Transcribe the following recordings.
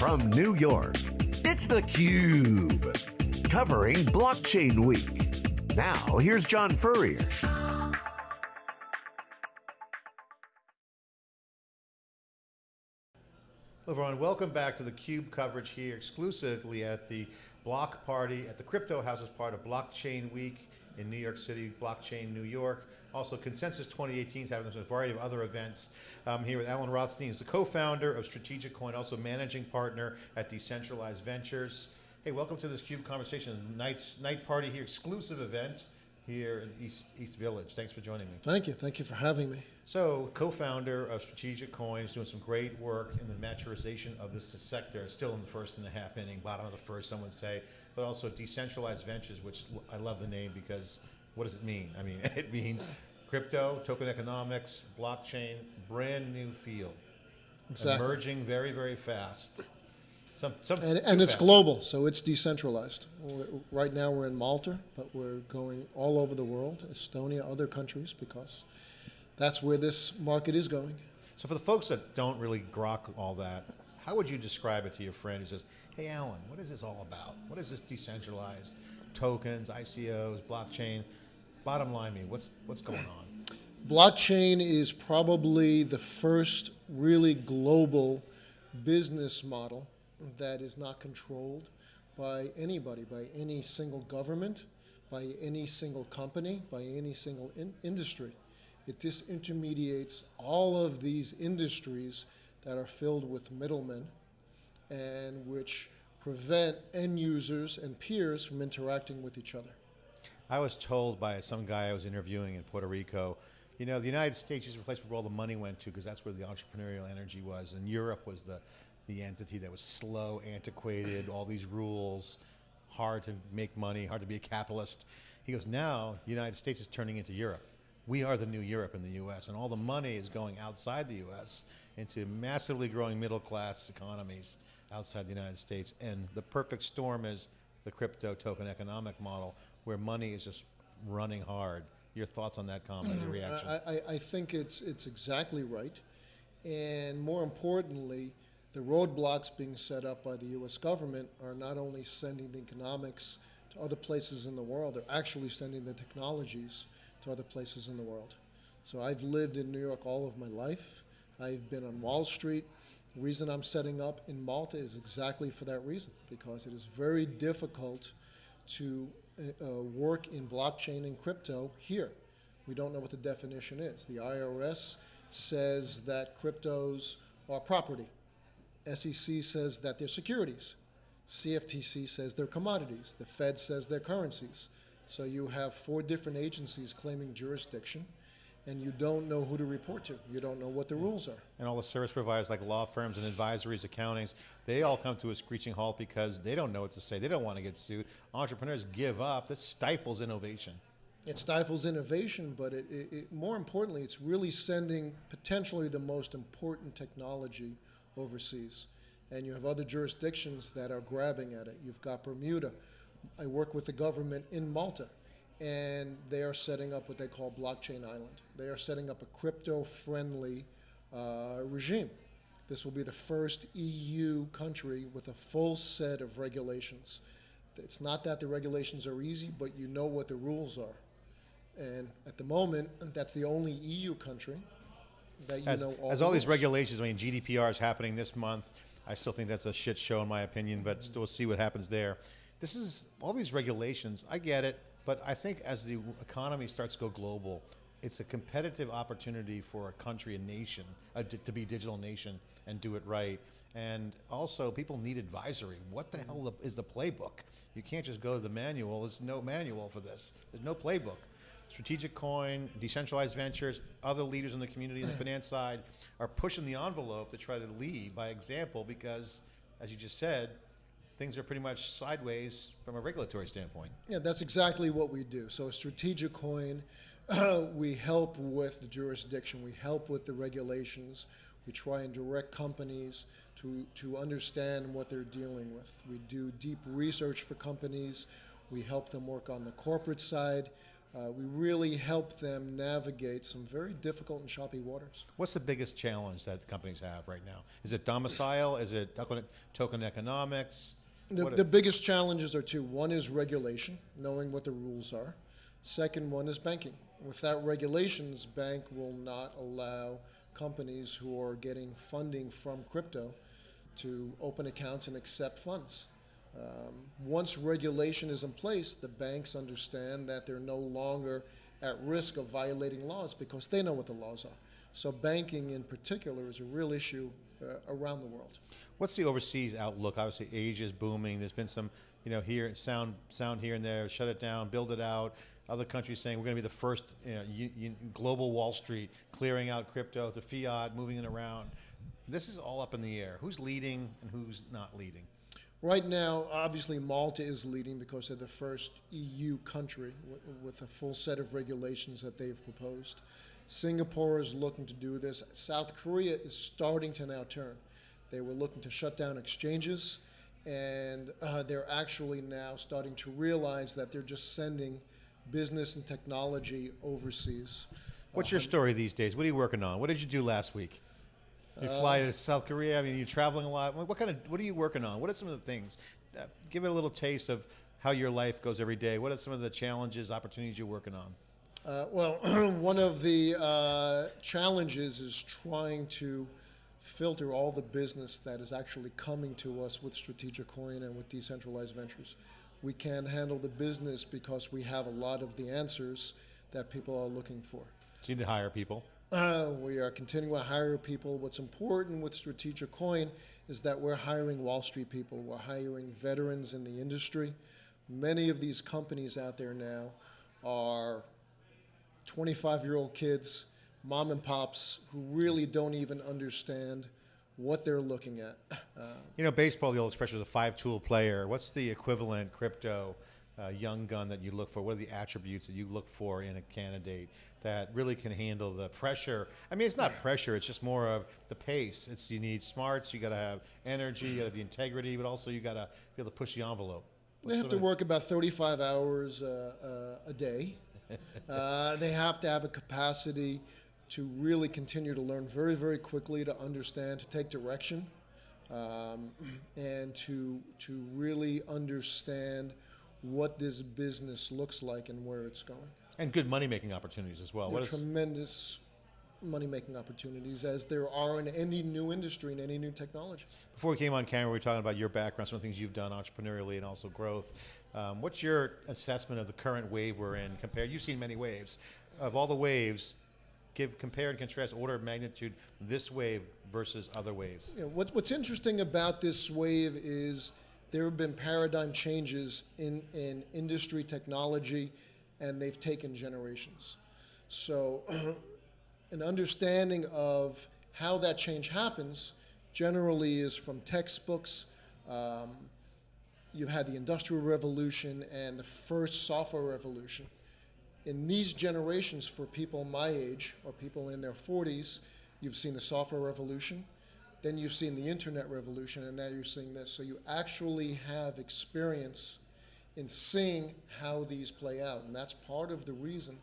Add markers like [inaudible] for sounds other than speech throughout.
from New York, it's theCUBE. Covering Blockchain Week. Now, here's John Furrier. Hello everyone, welcome back to the CUBE coverage here exclusively at the Block Party, at the Crypto House as part of Blockchain Week in New York City, Blockchain New York. Also Consensus 2018 is having a variety of other events. I'm here with Alan Rothstein, he's the co-founder of Strategic Coin, also managing partner at Decentralized Ventures. Hey, welcome to this CUBE conversation, night, night party here, exclusive event here in East, East Village. Thanks for joining me. Thank you, thank you for having me. So, co-founder of Strategic Coins, doing some great work in the maturization of this sector, still in the first and a half inning, bottom of the first, some would say, but also decentralized ventures, which I love the name because what does it mean? I mean, [laughs] it means crypto, token economics, blockchain, brand new field. Exactly. Emerging very, very fast. Some, some And, and it's global, so it's decentralized. We're- Right now we're in Malta, but we're going all over the world, Estonia, other countries, because that's where this market is going. So for the folks that don't really grok all that, how would you describe it to your friend who says, hey Alan, what is this all about? What is this decentralized tokens, ICOs, blockchain? Bottom line me, what's, what's going on? Blockchain is probably the first really global business model that is not controlled by anybody, by any single government, by any single company, by any single in industry. It disintermediates all of these industries that are filled with middlemen and which prevent end users and peers from interacting with each other. I was told by some guy I was interviewing in Puerto Rico, you know, the United States is the place where all the money went to because that's where the entrepreneurial energy was, and Europe was the, the entity that was slow, antiquated, all these rules, hard to make money, hard to be a capitalist. He goes, now the United States is turning into Europe. We are the new Europe in the US, and all the money is going outside the US into massively growing middle class economies outside the United States. And the perfect storm is the crypto token economic model where money is just running hard. Your thoughts on that comment, your mm-hmm. reaction? I, I, I think it's, it's exactly right. And more importantly, the roadblocks being set up by the US government are not only sending the economics to other places in the world, they're actually sending the technologies to other places in the world. So I've lived in New York all of my life. I've been on Wall Street. The reason I'm setting up in Malta is exactly for that reason, because it is very difficult to uh, uh, work in blockchain and crypto here. We don't know what the definition is. The IRS says that cryptos are property. SEC says that they're securities. CFTC says they're commodities. The Fed says they're currencies. So you have four different agencies claiming jurisdiction, and you don't know who to report to. You don't know what the rules are. and all the service providers like law firms and advisories, accountings, they all come to a screeching halt because they don't know what to say. They don't want to get sued. Entrepreneurs give up. This stifles innovation. It stifles innovation, but it, it, it, more importantly, it's really sending potentially the most important technology overseas. And you have other jurisdictions that are grabbing at it. You've got Bermuda. I work with the government in Malta, and they are setting up what they call Blockchain Island. They are setting up a crypto-friendly uh, regime. This will be the first EU country with a full set of regulations. It's not that the regulations are easy, but you know what the rules are. And at the moment, that's the only EU country that you As, know all as all these regulations, I mean, GDPR is happening this month. I still think that's a shit show in my opinion, but still see what happens there. This is, all these regulations, I get it, but I think as the economy starts to go global, it's a competitive opportunity for a country, a nation, uh, to, to be a digital nation and do it right. And also, people need advisory. What the hell is the playbook? You can't just go to the manual. There's no manual for this. There's no playbook. Strategic Coin, Decentralized Ventures, other leaders in the community, the [clears throat] finance side, are pushing the envelope to try to lead by example because, as you just said, things are pretty much sideways from a regulatory standpoint. Yeah, that's exactly what we do. So, strategic coin, uh, we help with the jurisdiction, we help with the regulations, we try and direct companies to, to understand what they're dealing with. We do deep research for companies, we help them work on the corporate side. Uh, we really help them navigate some very difficult and choppy waters. What's the biggest challenge that companies have right now? Is it domicile? Is it token- token economics? The, the biggest challenges are two. One is regulation, knowing what the rules are. Second one is banking. Without regulations, bank will not allow companies who are getting funding from crypto to open accounts and accept funds. Um, once regulation is in place, the banks understand that they're no longer at risk of violating laws because they know what the laws are. So banking in particular is a real issue uh, around the world. What's the overseas outlook? Obviously, Asia is booming. There's been some, you know, here sound sound here and there. Shut it down, build it out. Other countries saying we're going to be the first you know, global Wall Street, clearing out crypto to fiat, moving it around. This is all up in the air. Who's leading and who's not leading? Right now, obviously, Malta is leading because they're the first EU country with, with a full set of regulations that they've proposed. Singapore is looking to do this. South Korea is starting to now turn. They were looking to shut down exchanges, and uh, they're actually now starting to realize that they're just sending business and technology overseas. What's your story these days? What are you working on? What did you do last week? You fly to South Korea. I mean, you're traveling a lot. What kind of what are you working on? What are some of the things? Uh, give it a little taste of how your life goes every day. What are some of the challenges, opportunities you're working on? Uh, well, [clears throat] one of the uh, challenges is trying to filter all the business that is actually coming to us with Strategic Coin and with decentralized ventures. We can handle the business because we have a lot of the answers that people are looking for. So you need to hire people. Uh, we are continuing to hire people. What's important with Strategic Coin is that we're hiring Wall Street people. We're hiring veterans in the industry. Many of these companies out there now are 25 year old kids, mom and pops, who really don't even understand what they're looking at. [laughs] Uh, You know, baseball, the old expression is a five-tool player. What's the equivalent crypto uh, young gun that you look for? What are the attributes that you look for in a candidate that really can handle the pressure? I mean, it's not pressure; it's just more of the pace. It's you need smarts, you got to have energy, you got to have the integrity, but also you got to be able to push the envelope. They have to work about 35 hours uh, uh, a day. [laughs] Uh, they have to have a capacity to really continue to learn very, very quickly, to understand, to take direction, um, and to to really understand what this business looks like and where it's going. And good money-making opportunities as well. There What are tremendous money-making opportunities, as there are in any new industry and any new technology. Before we came on camera, we were talking about your background, some of the things you've done entrepreneurially and also growth. Um, what's your assessment of the current wave we're in? Compared, you've seen many waves. Of all the waves, give compare and contrast order of magnitude this wave versus other waves. You know, what, what's interesting about this wave is there have been paradigm changes in, in industry technology, and they've taken generations. So, [clears throat] an understanding of how that change happens generally is from textbooks. Um, you've had the Industrial Revolution and the first software revolution. In these generations, for people my age or people in their 40s, you've seen the software revolution, then you've seen the internet revolution, and now you're seeing this. So you actually have experience in seeing how these play out. And that's part of the reason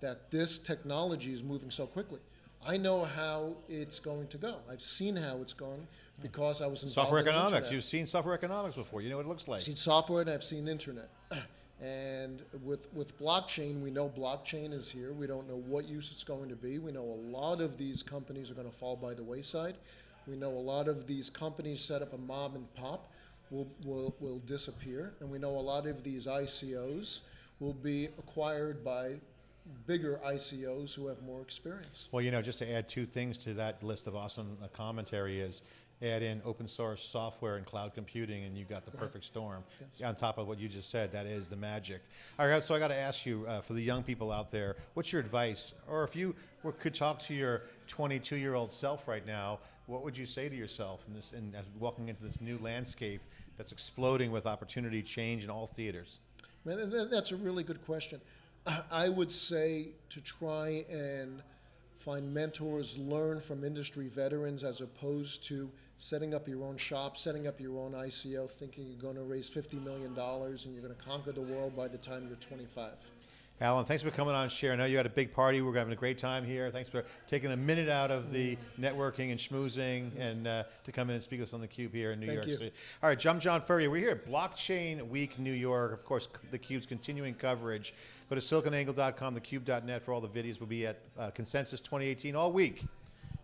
that this technology is moving so quickly. I know how it's going to go. I've seen how it's going because I was involved Software in the economics. internet. You've seen software economics before. You know what it looks like. I've seen software and I've seen internet. [clears throat] And with, with blockchain, we know blockchain is here. We don't know what use it's going to be. We know a lot of these companies are going to fall by the wayside. We know a lot of these companies set up a mob and pop will, will, will disappear. And we know a lot of these ICOs will be acquired by bigger ICOs who have more experience. Well, you know, just to add two things to that list of awesome uh, commentary is add in open source software and cloud computing, and you've got the perfect storm. On top of what you just said, that is the magic. All right, so I got to ask you, uh, for the young people out there, what's your advice? Or if you were, could talk to your 22 year old self right now, what would you say to yourself in this, in, as walking into this new landscape that's exploding with opportunity, change in all theaters? Man, that's a really good question. [clears throat] I- would say to try and find mentors, learn from industry veterans as opposed to setting up your own shop, setting up your own ICO, thinking you're going to raise $50 million and you're going to conquer the world by the time you're 25. Alan, thanks for coming on, share. I know you had a big party. We're having a great time here. Thanks for taking a minute out of the networking and schmoozing and uh, to come in and speak with us on the Cube here in New Thank York you. City. All right, I'm John Furrier. We're here at Blockchain Week New York. Of course, the Cube's continuing coverage. Go to siliconangle.com, thecube.net for all the videos. We'll be at uh, Consensus 2018 all week.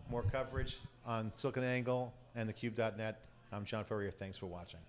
More coverage on SiliconAngle and thecube.net. I'm John Furrier. Thanks for watching.